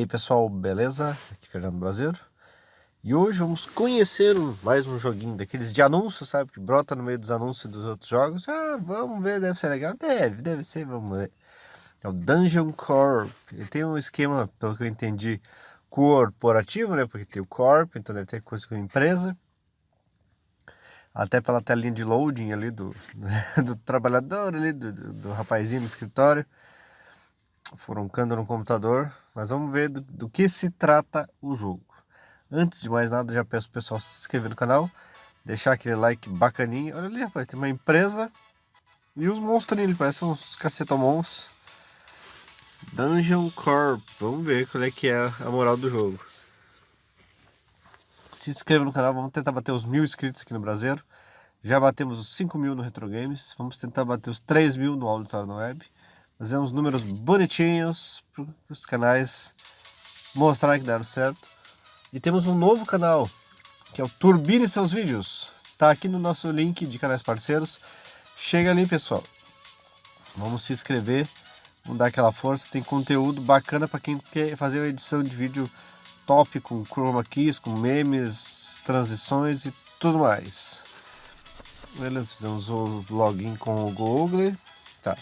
aí pessoal, beleza? Aqui é Fernando Brasileiro E hoje vamos conhecer mais um joguinho daqueles de anúncios, sabe? Que brota no meio dos anúncios dos outros jogos. Ah, vamos ver, deve ser legal. Deve, deve ser, vamos ver. É o Dungeon Corp. Ele tem um esquema, pelo que eu entendi, corporativo, né? Porque tem o Corp, então deve ter coisa com empresa. Até pela telinha de loading ali do, do trabalhador ali, do, do, do rapazinho no escritório. Furoncando no computador, mas vamos ver do, do, que se trata o jogo. Antes de mais nada, já peço o pessoal se inscrever no canal, deixar aquele like bacaninho. Olha ali, rapaz, tem uma empresa e os monstrinhos, parecem uns cacetomons. Dungeon Corp, vamos ver qual é que é a moral do jogo. Se inscreva no canal, vamos tentar bater os mil inscritos aqui no Brasil. Já batemos os 5 mil no Retro Games, vamos tentar bater os 3 mil no na Web fazer uns números bonitinhos para os canais mostrar que deram certo. E temos um novo canal, que é o Turbine Seus Vídeos. Tá aqui no nosso link de canais parceiros. Chega ali, pessoal. Vamos se inscrever, vamos dar aquela força. Tem conteúdo bacana para quem quer fazer uma edição de vídeo top com chroma keys, com memes, transições e tudo mais. Beleza, fizemos o login com o Google. Tá.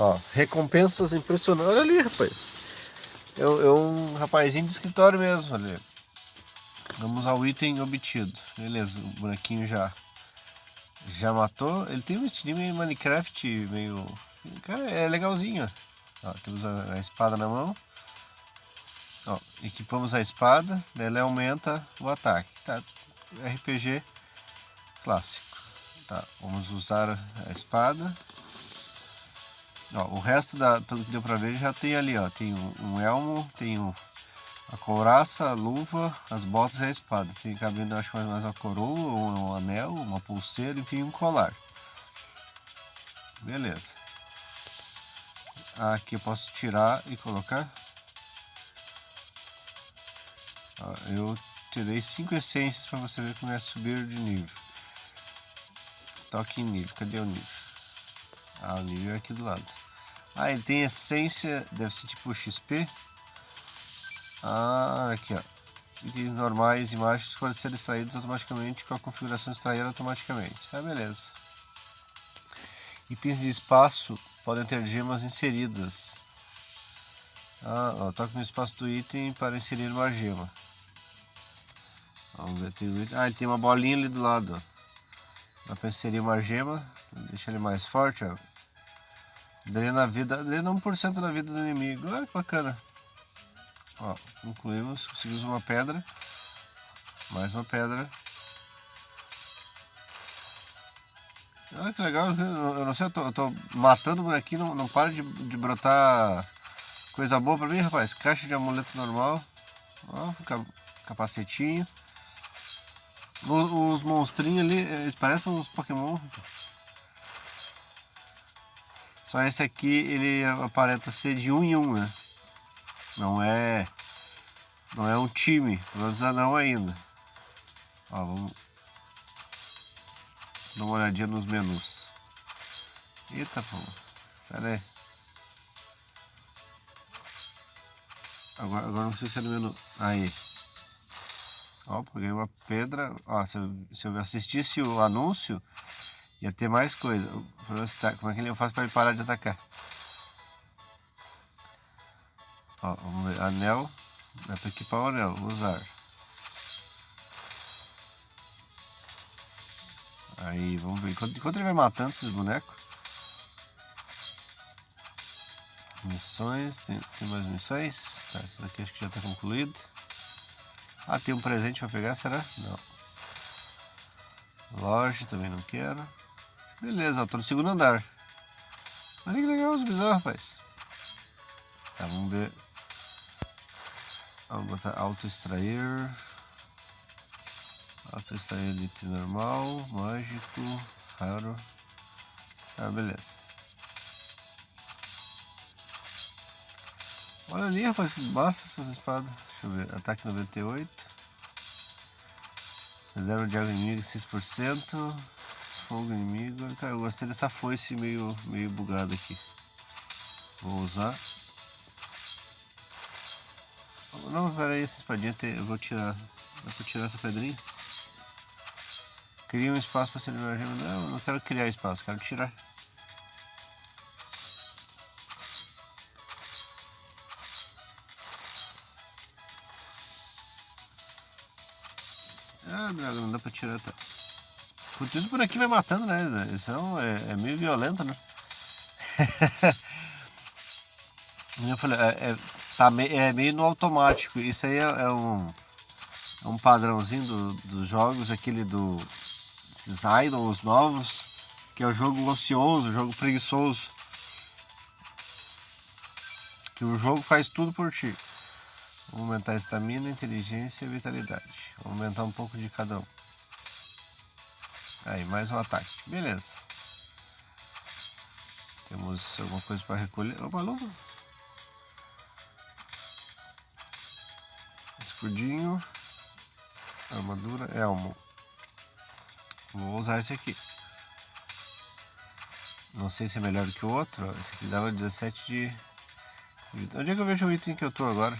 Ó, recompensas impressionantes. Olha ali, rapaz. É, é um rapazinho de escritório mesmo, ali. Vamos ao item obtido. Beleza, o bonequinho já já matou. Ele tem um estilo meio Minecraft, meio... Cara, é legalzinho. Ó, temos a, a, espada na mão. Ó, equipamos a espada, ela aumenta o ataque. Tá, RPG clássico. Tá, vamos usar a espada. Ó, o resto, da, pelo que deu pra ver, já tem ali, ó. Tem um, elmo, tem um, a couraça, a luva, as botas e a espada. Tem cabendo, acho mais, mais uma coroa, um, um anel, uma pulseira, enfim, um colar. Beleza. Aqui eu posso tirar e colocar. Ó, eu tirei 5 essências para você ver como é subir de nível. Toque em nível, cadê o nível? Ah, o nível é aqui do lado. Ah, ele tem essência, deve ser tipo XP. Ah, aqui ó. Itens normais e mágicos podem ser extraídos automaticamente com a configuração extrair automaticamente. Tá, beleza. Itens de espaço podem ter gemas inseridas. Ah, ó, toque no espaço do item para inserir uma gema. Vamos ver, tem item. Ah, ele tem uma bolinha ali do lado. Dá para inserir uma gema. Deixa ele mais forte, ó. Drena a vida, drena 1% da vida do inimigo. Ah, que bacana. Ó, concluímos, conseguimos uma pedra. Mais uma pedra. Ah, que legal. Eu não sei, eu tô, eu tô matando por aqui, não, não para de, de brotar coisa boa pra mim, rapaz. Caixa de amuleto normal. Ó, capacetinho. Os, os monstrinhos ali, eles parecem uns Pokémon, rapaz. Só esse aqui, ele aparenta ser de um em um, né? Não é... Não é um time, pelo menos não ainda. Ó, vamos... Dar uma olhadinha nos menus. Eita, pô. Sai daí. Agora, agora não sei se é no menu. Aí. Ó, peguei uma pedra. Ó, se eu, se eu assistisse o anúncio, Ia ter mais coisa. Tá, como é que eu faço para ele parar de atacar? Ó, vamos ver. Anel. Dá para equipar o anel. Usar. Aí, vamos ver. Enquanto, enquanto ele vai matando esses bonecos. Missões. Tem, tem mais missões? Tá, essa daqui acho que já está concluída. Ah, tem um presente para pegar, será? Não. Loja também não quero. Beleza, ó, tô no segundo andar. Olha que legal os bisões, rapaz. Tá, vamos ver. Vamos botar auto extrair. Auto extrair elite normal, mágico, raro. Ah, beleza. Olha ali, rapaz, que massa essas espadas. Deixa eu ver. Ataque 98. Reserva de água inimiga 6% fogo inimigo. Cara, eu gostei dessa foice meio, meio bugada aqui. Vou usar. Não, peraí, essa espadinha eu vou tirar. Dá pra tirar essa pedrinha? Cria um espaço para ser emergente. Não, não quero criar espaço, quero tirar. Ah, droga, não dá pra tirar. Tá. Enquanto isso por aqui vai matando, né? Isso é, é meio violento, né? eu falei, é, é, tá meio, é meio no automático. Isso aí é, é um, é um padrãozinho do, dos jogos, aquele do esses idols novos, que é o jogo ocioso, jogo preguiçoso. Que o jogo faz tudo por ti. Vou aumentar a estamina, inteligência e vitalidade. Vou aumentar um pouco de cada um. Aí, mais um ataque. Beleza. Temos alguma coisa para recolher. Opa, luva. Escudinho. Armadura. Elmo. Vou usar esse aqui. Não sei se é melhor que o outro. Esse aqui dava 17 de... Onde é que eu vejo o item que eu tô agora?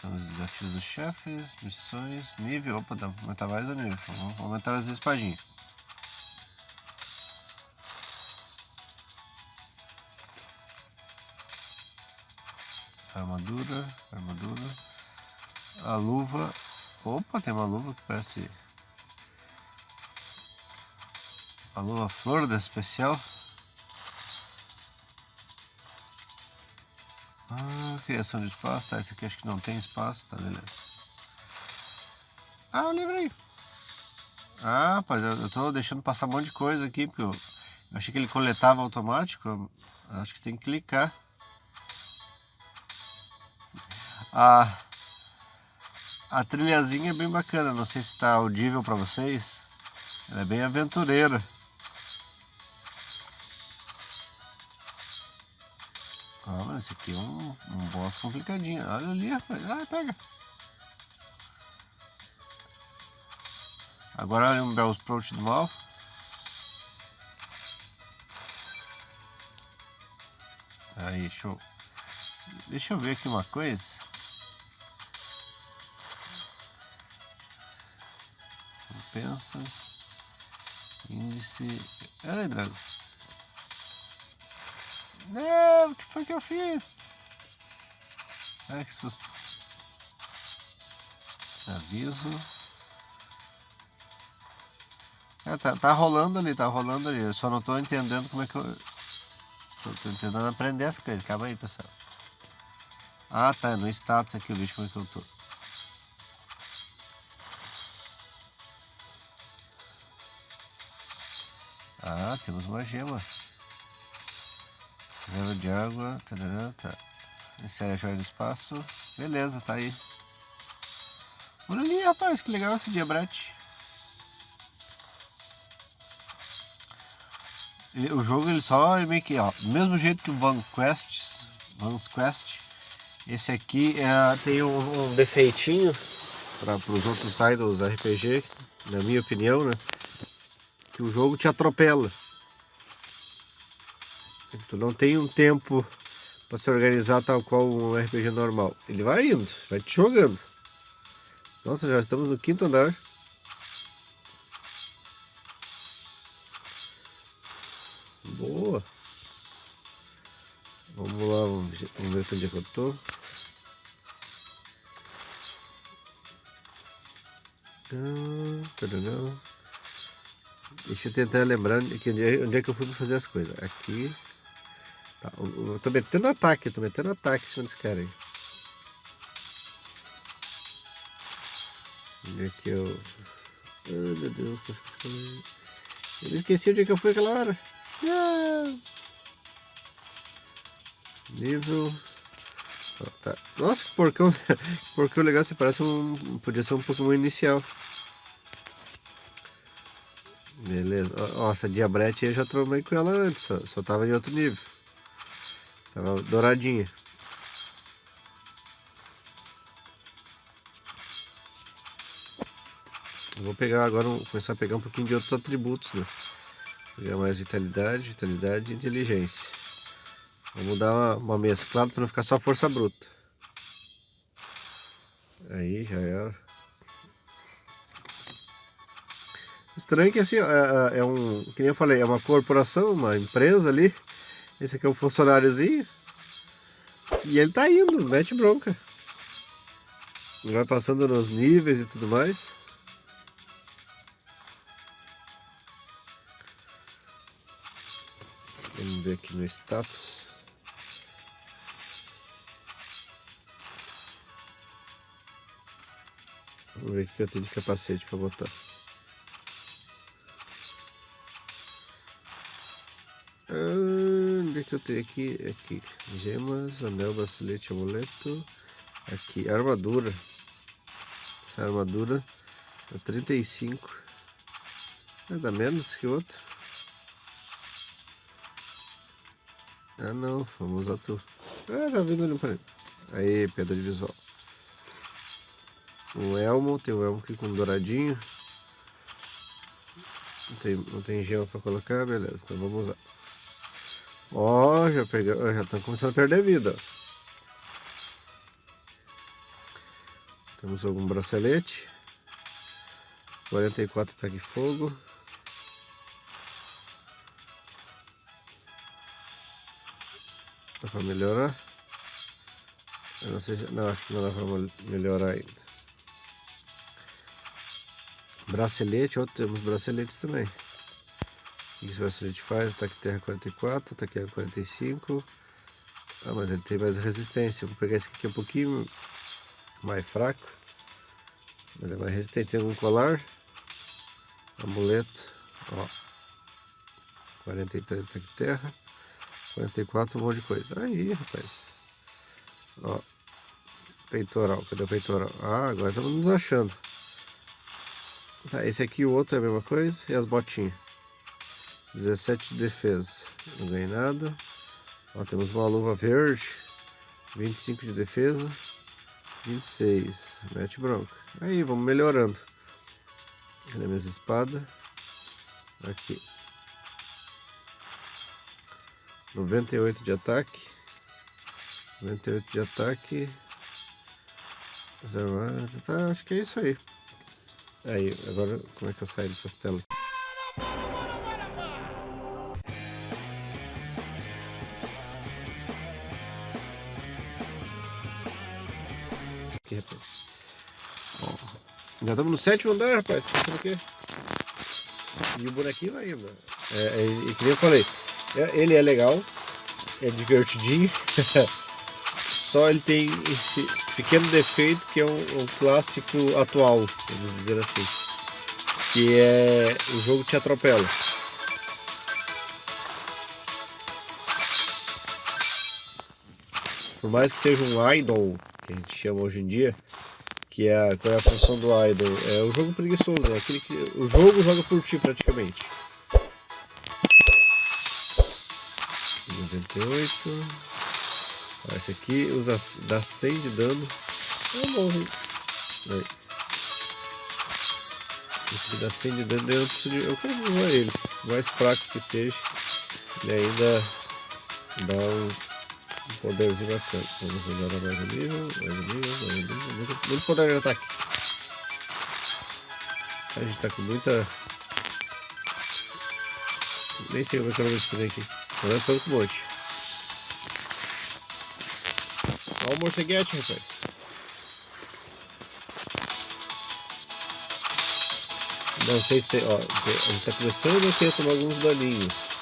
Temos desafios dos chefes, missões, nível. Opa, dá pra aumentar mais o nível. Vamos aumentar as espadinhas. Armadura, armadura. A luva. Opa, tem uma luva que parece. A luva flor da especial. Ah, criação de espaço, tá? Esse aqui acho que não tem espaço, tá? Beleza. Ah, o livrinho. Ah, rapaz, eu tô deixando passar um monte de coisa aqui, porque eu achei que ele coletava automático. Acho que tem que clicar. A, a trilhazinha é bem bacana, não sei se está audível para vocês. Ela é bem aventureira. Esse aqui é um, um boss complicadinho. Olha ali, rapaz. Ah, pega. Agora olha um Bell's Approach do mal. Aí, show. Deixa eu ver aqui uma coisa. Compensas. Índice. Ai, Drago. Não, o que foi que eu fiz? Ai, que susto. Aviso. É, tá, tá rolando ali, tá rolando ali. Eu só não tô entendendo como é que eu... Tô, tô tentando aprender as coisas. Calma aí, pessoal. Ah, tá. No status aqui eu vejo como é que eu tô. Ah, temos uma gema. Reserva de água. Tarará, tá. Insere a joia do espaço. Beleza, tá aí. Olha ali, rapaz, que legal esse diabrete. O jogo ele só é meio que, ó, do mesmo jeito que o Van Quest, Van's Quest, esse aqui é, tem um, um defeitinho para os outros idols RPG, na minha opinião, né? Que o jogo te atropela. Tu não tem um tempo para se organizar tal qual um RPG normal. Ele vai indo, vai te jogando. Nossa, já estamos no quinto andar. Boa. Vamos lá, vamos ver, onde é que eu tô. Deixa eu tentar lembrar onde, é que eu fui fazer as coisas. Aqui. Tá, eu tô metendo ataque, eu tô metendo ataque em cima desse cara aí. Onde é que eu... Ai meu Deus, que eu Eu esqueci onde é que eu fui aquela hora. Não. Nível... Oh, tá. Nossa, que porcão, que porcão legal, você parece um... Podia ser um Pokémon inicial. Beleza. Nossa, a Diabrete eu já tromei com ela antes, só, só tava em outro nível. Tava douradinha. Vou pegar agora, vou começar a pegar um pouquinho de outros atributos, né? Pegar mais vitalidade, vitalidade e inteligência. Vamos dar uma, uma mesclada para não ficar só força bruta. Aí, já era. Estranho que assim, é, é, é um, que nem eu falei, é uma corporação, uma empresa ali. Esse aqui é um funcionáriozinho. E ele tá indo, mete bronca. Vai passando nos níveis e tudo mais. Vamos ver aqui no status. Vamos ver o que eu tenho de capacete para botar. Que eu tenho aqui? Aqui. Gemas, anel, bracelete, amuleto. Aqui, armadura. Essa armadura é 35. É, dá menos que outro. Ah não, vamos usar tu. Ah, tá vindo ali para Aí, pedra de visual. Um elmo, tem um elmo aqui com um douradinho. Não tem, não tem gema para colocar, beleza, então vamos usar. Ó, oh, já pegou, já estão começando a perder vida. Temos algum bracelete. 44 ataque de fogo. Dá pra melhorar? Eu não sei se... Não, acho que não dá pra melhorar ainda. Bracelete, ó, temos braceletes também. O que esse bracelete faz? Ataque terra 44, ataque terra 45. Ah, mas ele tem mais resistência. Vou pegar esse aqui um pouquinho mais fraco, mas é mais resistente. Tem algum colar, amuleto, ó, 43 ataque de terra, 44 um monte de coisa. Aí, rapaz, ó, peitoral, cadê o peitoral? Ah, agora estamos nos achando. Tá, esse aqui e o outro é a mesma coisa, e as botinhas. 17 de defesa, não ganhei nada. Ó, temos uma luva verde, 25 de defesa. 26. Mete bronca. Aí, vamos melhorando. Cadê minhas espadas? Aqui. 98 de ataque. 98 de ataque. Zero, tá, acho que é isso aí. Aí, agora como é que eu saio dessas telas? Já estamos no sétimo andar, rapaz. Tá pensando o quê? E o bonequinho vai indo. É, é, e que nem eu falei, é, ele é legal, é divertidinho. Só ele tem esse pequeno defeito que é um, um clássico atual, vamos dizer assim. Que é o jogo te atropela. Por mais que seja um idol, que a gente chama hoje em dia, que é qual é a função do idol? É o jogo preguiçoso, é aquele que o jogo joga por ti praticamente. 98. Esse aqui usa, dá 100 de dano. É bom, hein? Esse aqui dá 100 de dano, eu, preciso de, eu quero usar ele. Mais fraco que seja, ele ainda dá um um poderzinho bacana. Vamos melhorar mais um nível, mais um nível, mais um nível. Muito, muito poder de ataque. A gente tá com muita... Nem sei como é que eu vou esse aqui. Mas nós estamos com um monte. Olha o morceguete, rapaz. Não sei se tem... Ó, a gente tá começando a ter tomar alguns daninhos.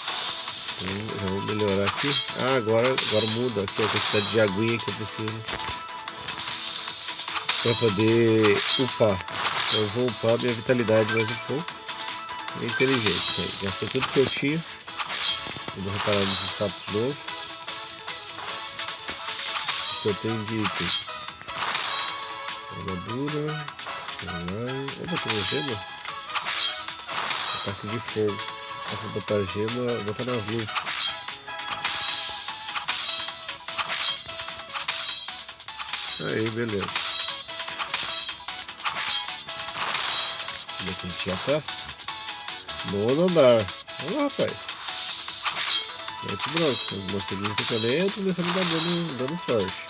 Vamos melhorar aqui. Ah, agora, agora muda aqui a quantidade de aguinha que eu preciso para poder upar. Então, eu vou upar minha vitalidade mais um pouco. E inteligência. Gastei tudo que eu tinha. Vou reparar nesse status novo. O que eu tenho de item. Armadura. Opa, tem uma gema. Ataque de fogo. Vou botar gema, vou botar luvas. Aí, beleza. Como é que a gente já tá? Nono andar. Olha lá, rapaz. Mete bronca. Os morceguinhos do caneta começando a dar dano, dano forte.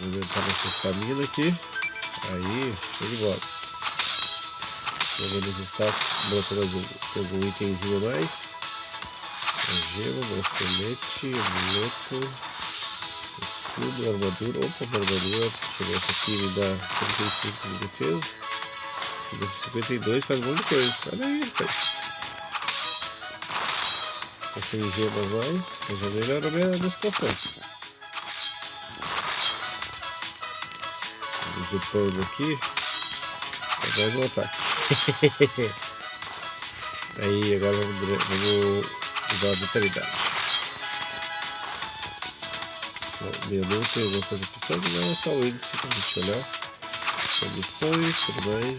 Vou aumentar nossa estamina aqui. Aí, show de bola. Vou nos status, brotou mais um, algum itemzinho a mais. Gema, bracelete, amuleto, escudo, armadura. Opa, armadura. Deixa eu ver, essa aqui me dá 35 de defesa. Desse 52 faz um monte de coisa. Olha aí, rapaz. Tá sem gemas mais, mas já melhora a minha, minha situação. Vamos upando aqui. Mais um ataque. aí, agora vamos, vamos usar a vitalidade. Menu tem alguma coisa pitando, não é só o índice pra gente olhar missões, tudo mais.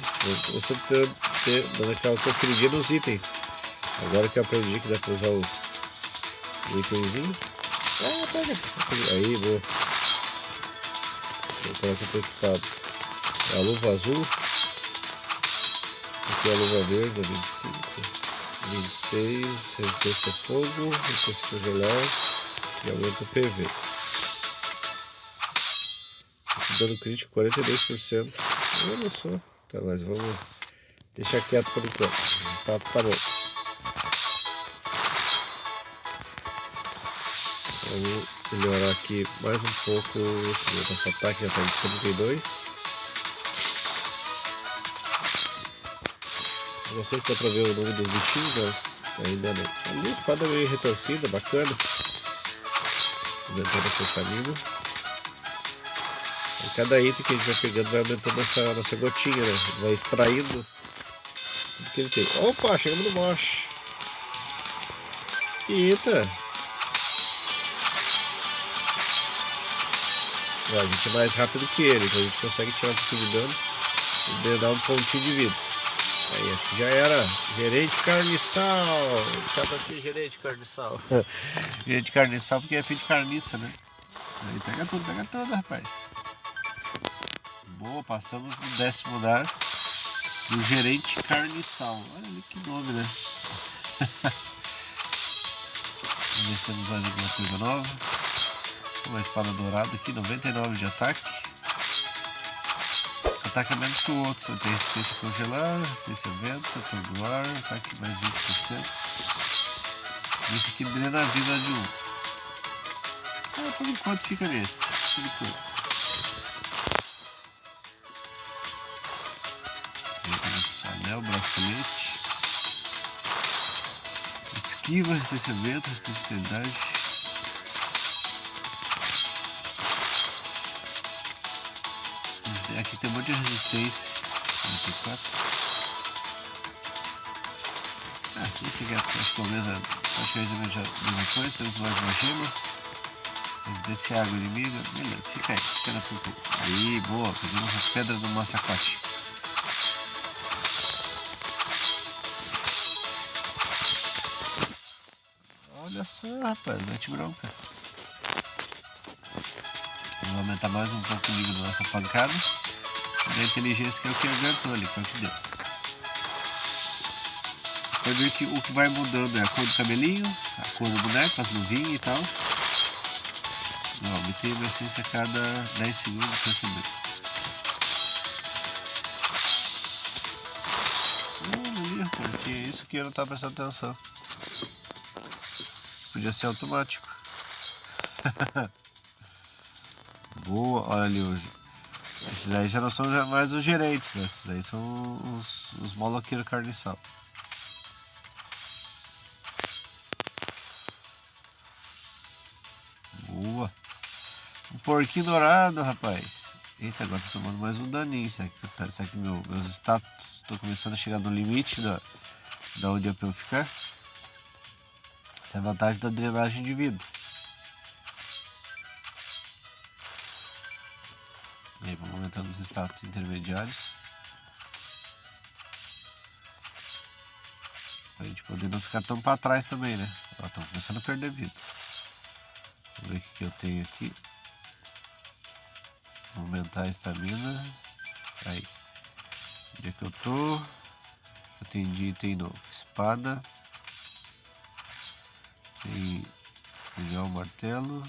Eu sempre ter, dando aquela conferidinha nos itens. Agora que eu aprendi que dá pra usar o, o itemzinho. Ah, pega. Aí, boa. Vou colocar pro equipado. A luva azul. Aqui é a luva verde, a 25. 26, resistência a fogo, resistência congelar e aumenta o PV. Dano crítico 42%. Olha só. Tá, mas vamos deixar quieto por enquanto. O status tá bom. Vamos melhorar aqui mais um pouco. O nosso ataque já tá em 32. Não sei se dá pra ver o nome dos bichinhos, não. Ainda não. A espada meio retorcida, bacana. Aumentando essa estamina. E cada item que a gente vai pegando vai aumentando essa nossa gotinha, né? Vai extraindo tudo que ele tem. Opa, chegamos no moche. Eita! A gente é mais rápido que ele, então a gente consegue tirar um pouquinho de dano e dar um pontinho de vida. Aí, acho que já era. Gerente carniçal. Tava aqui, gerente carniçal. gerente carniçal porque é filho de carniça, né? Aí pega tudo, pega tudo, rapaz. Boa, passamos do décimo andar do gerente carniçal. Olha ali que nome, né? Vamos ver se temos mais alguma coisa nova. Uma espada dourada aqui, 99 de ataque. Ataque a menos que o outro. Tem resistência congelar, resistência vento, atordoar, ataque mais 20%. Esse aqui drena a vida de um. Ah, por enquanto fica nesse. Por enquanto. anel, bracelete. Esquiva, resistência vento, resistência a Aqui tem um monte de resistência. 44. Ah, aqui acho que é a mesma, acho que é a mesma coisa. Temos mais uma gema. Resistência água inimiga. Beleza, fica aí, fica na tua. Aí, boa, pedimos a pedra do massacote. Olha só, rapaz, mete bronca. Vamos aumentar mais um pouco o nível da nossa pancada. Da inteligência que é o que aguentou ali, que é o que deu. Pode ver que o que vai mudando é a cor do cabelinho, a cor do boneco, as luvinhas e tal. Não, obtém uma essência a cada 10 segundos recebendo. Hum, rapaz, que isso que eu não estava prestando atenção. Podia ser automático. Boa, olha ali hoje. Esses aí já não são mais os gerentes, né? esses aí são os, os moloqueiros carniçal. Boa. Um porquinho dourado, rapaz. Eita, agora tô tomando mais um daninho. Será que, tá, será que meu, meus status estão começando a chegar no limite da, da onde é pra eu ficar? Essa é a vantagem da drenagem de vida. Aumentando os status intermediários. Pra gente poder não ficar tão para trás também, né? Ó, estamos começando a perder vida. Vamos ver o que, que eu tenho aqui. Vou aumentar a estamina. Aí. Onde é que eu tô? Eu tenho de item novo. Espada. Tem o martelo.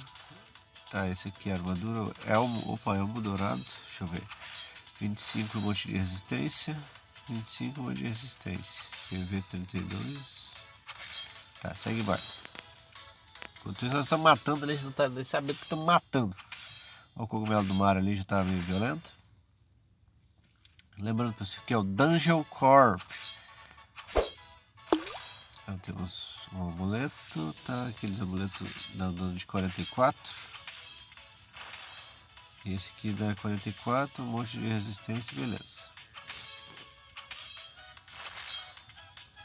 Tá, esse aqui é armadura. Elmo. Opa, elmo dourado. Deixa eu ver. 25 um monte de resistência. 25 um monte de resistência. PV 32. Tá, segue embaixo. Enquanto isso nós estamos matando ali, a gente não tá nem sabendo que estamos matando. O cogumelo do mar ali, já está meio violento. Lembrando que isso aqui é o Dungeon Corp. Temos um amuleto, tá? Aqueles amuletos dando de 44. Esse aqui dá 44, um monte de resistência, beleza.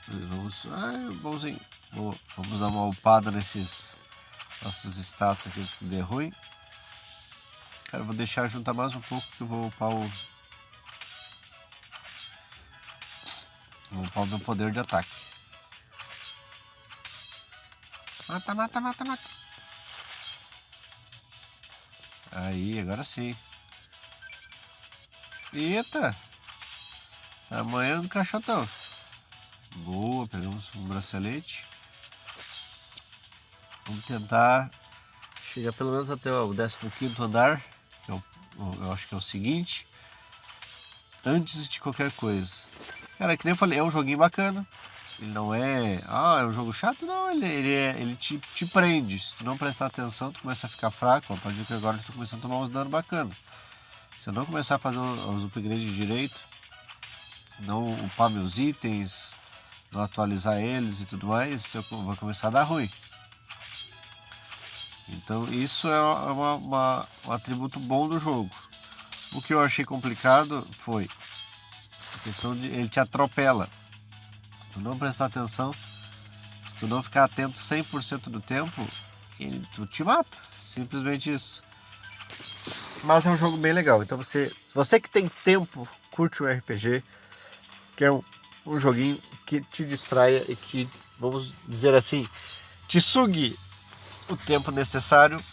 Vamos. Ah, bonzinho. Vamos dar uma upada nesses nossos status aqui que der ruim. Cara, vou deixar juntar mais um pouco que eu vou upar o. Vou upar o meu poder de ataque. Mata, mata, mata, mata. Aí, agora sim. Eita! Tamanho do cachotão. Boa, pegamos um bracelete. Vamos tentar chegar pelo menos até o 15 andar, que é o, eu acho que é o seguinte, antes de qualquer coisa. Cara, que nem eu falei, é um joguinho bacana. Ele não é. Ah, é um jogo chato? Não, ele, ele, é, ele te, te prende. Se tu não prestar atenção, tu começa a ficar fraco. A partir que agora tu tá começando a tomar uns danos bacana. Se eu não começar a fazer os upgrades direito, não upar meus itens, não atualizar eles e tudo mais, eu vou começar a dar ruim. Então isso é uma, uma, um atributo bom do jogo. O que eu achei complicado foi a questão de ele te atropela. Tu não prestar atenção, se tu não ficar atento 100% do tempo, ele tu te mata. Simplesmente isso. Mas é um jogo bem legal. Então você, você que tem tempo, curte o RPG, que é um, um joguinho que te distraia e que, vamos dizer assim, te sugue o tempo necessário,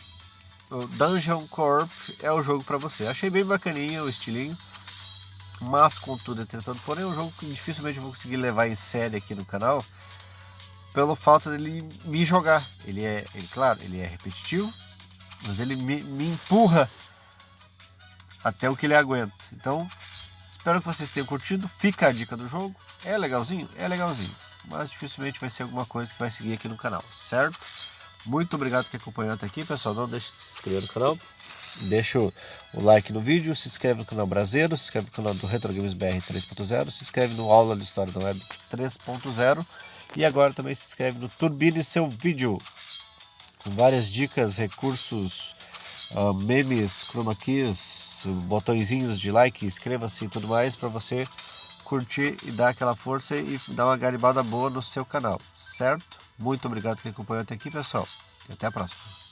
o Dungeon Corp é o jogo para você. Achei bem bacaninha o estilinho, mas contudo, entretanto, porém é um jogo que dificilmente vou conseguir levar em série aqui no canal, pelo fato dele me jogar. Ele é, ele, claro, ele é repetitivo, mas ele me, me empurra até o que ele aguenta. Então, espero que vocês tenham curtido. Fica a dica do jogo. É legalzinho? É legalzinho. Mas dificilmente vai ser alguma coisa que vai seguir aqui no canal, certo? Muito obrigado que acompanhou até aqui, pessoal. Não deixe de se inscrever no canal. Deixa o like no vídeo, se inscreve no canal Brasileiro, se inscreve no canal do Retro Games BR 3.0, se inscreve no Aula de História da Web 3.0 e agora também se inscreve no Turbine Seu Vídeo, com várias dicas, recursos, uh, memes, chroma keys, botõezinhos de like, inscreva-se e tudo mais para você curtir e dar aquela força e dar uma garibada boa no seu canal, certo? Muito obrigado que acompanhou até aqui, pessoal. E até a próxima.